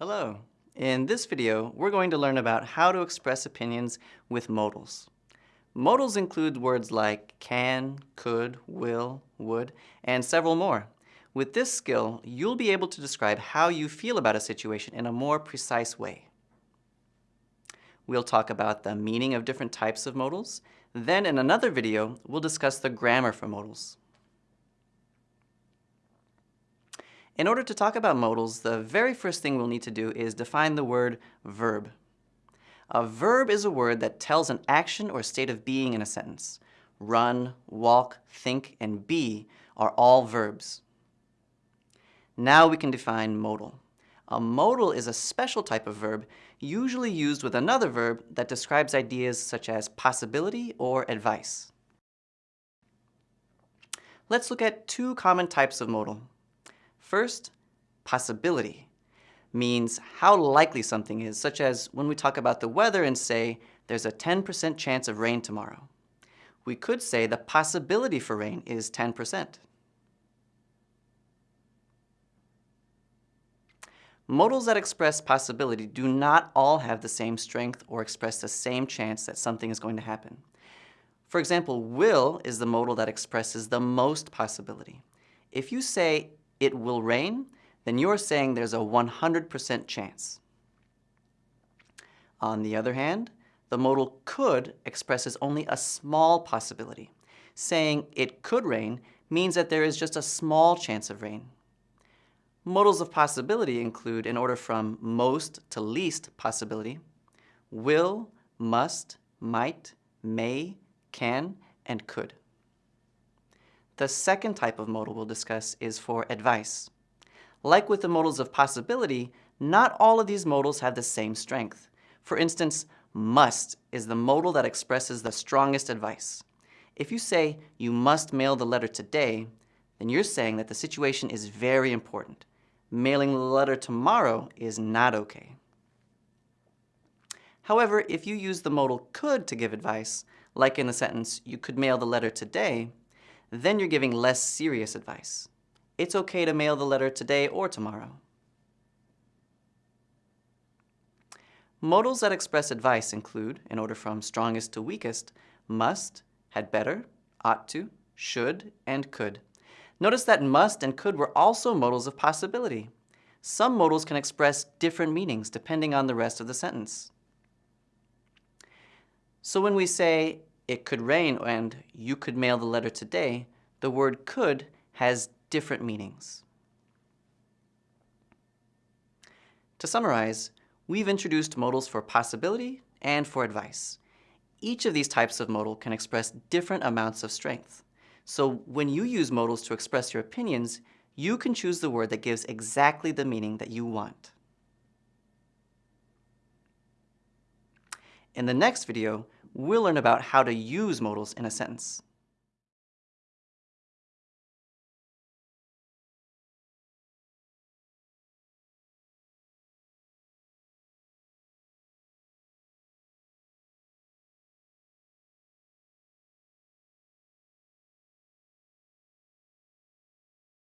Hello. In this video, we're going to learn about how to express opinions with modals. Modals include words like can, could, will, would, and several more. With this skill, you'll be able to describe how you feel about a situation in a more precise way. We'll talk about the meaning of different types of modals. Then in another video, we'll discuss the grammar for modals. In order to talk about modals, the very first thing we'll need to do is define the word verb. A verb is a word that tells an action or state of being in a sentence. Run, walk, think, and be are all verbs. Now we can define modal. A modal is a special type of verb, usually used with another verb that describes ideas such as possibility or advice. Let's look at two common types of modal. First, possibility means how likely something is, such as when we talk about the weather and say there's a 10% chance of rain tomorrow. We could say the possibility for rain is 10%. Modals that express possibility do not all have the same strength or express the same chance that something is going to happen. For example, will is the modal that expresses the most possibility. If you say it will rain, then you're saying there's a 100% chance. On the other hand, the modal could expresses only a small possibility. Saying it could rain means that there is just a small chance of rain. Modals of possibility include, in order from most to least possibility, will, must, might, may, can, and could. The second type of modal we'll discuss is for advice. Like with the modals of possibility, not all of these modals have the same strength. For instance, must is the modal that expresses the strongest advice. If you say, you must mail the letter today, then you're saying that the situation is very important. Mailing the letter tomorrow is not okay. However, if you use the modal could to give advice, like in the sentence, you could mail the letter today, then you're giving less serious advice. It's okay to mail the letter today or tomorrow. Modals that express advice include, in order from strongest to weakest, must, had better, ought to, should, and could. Notice that must and could were also modals of possibility. Some modals can express different meanings depending on the rest of the sentence. So when we say, it could rain and you could mail the letter today, the word could has different meanings. To summarize, we've introduced modals for possibility and for advice. Each of these types of modal can express different amounts of strength. So when you use modals to express your opinions, you can choose the word that gives exactly the meaning that you want. In the next video, we'll learn about how to use modals in a sentence.